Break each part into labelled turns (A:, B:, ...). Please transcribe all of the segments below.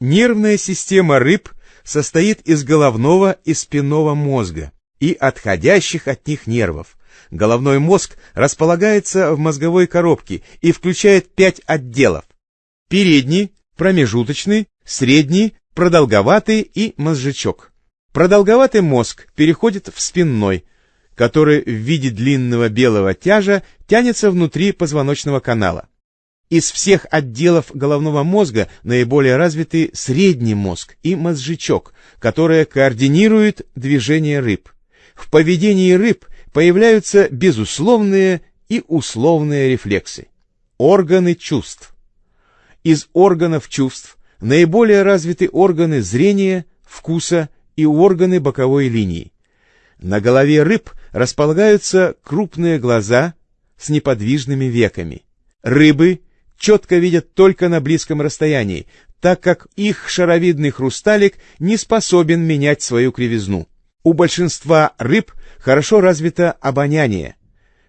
A: Нервная система рыб состоит из головного и спинного мозга и отходящих от них нервов. Головной мозг располагается в мозговой коробке и включает пять отделов. Передний, промежуточный, средний, продолговатый и мозжечок. Продолговатый мозг переходит в спинной, который в виде длинного белого тяжа тянется внутри позвоночного канала. Из всех отделов головного мозга наиболее развиты средний мозг и мозжечок, которые координируют движение рыб. В поведении рыб появляются безусловные и условные рефлексы. Органы чувств. Из органов чувств наиболее развиты органы зрения, вкуса и органы боковой линии. На голове рыб располагаются крупные глаза с неподвижными веками. Рыбы четко видят только на близком расстоянии, так как их шаровидный хрусталик не способен менять свою кривизну. У большинства рыб хорошо развито обоняние.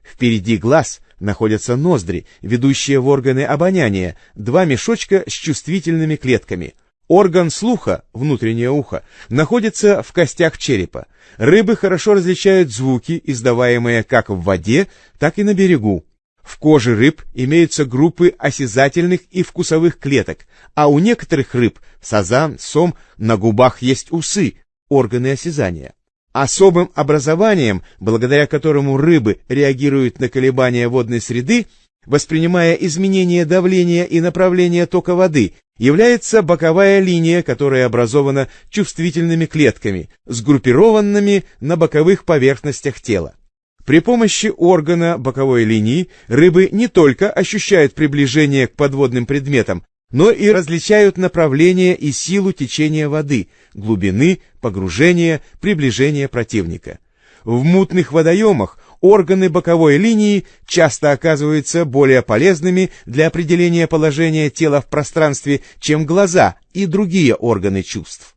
A: Впереди глаз находятся ноздри, ведущие в органы обоняния, два мешочка с чувствительными клетками. Орган слуха, внутреннее ухо, находится в костях черепа. Рыбы хорошо различают звуки, издаваемые как в воде, так и на берегу. В коже рыб имеются группы осязательных и вкусовых клеток, а у некоторых рыб, сазан, сом, на губах есть усы, органы осязания. Особым образованием, благодаря которому рыбы реагируют на колебания водной среды, воспринимая изменения давления и направления тока воды, является боковая линия, которая образована чувствительными клетками, сгруппированными на боковых поверхностях тела. При помощи органа боковой линии рыбы не только ощущают приближение к подводным предметам, но и различают направление и силу течения воды, глубины, погружения, приближения противника. В мутных водоемах органы боковой линии часто оказываются более полезными для определения положения тела в пространстве, чем глаза и другие органы чувств.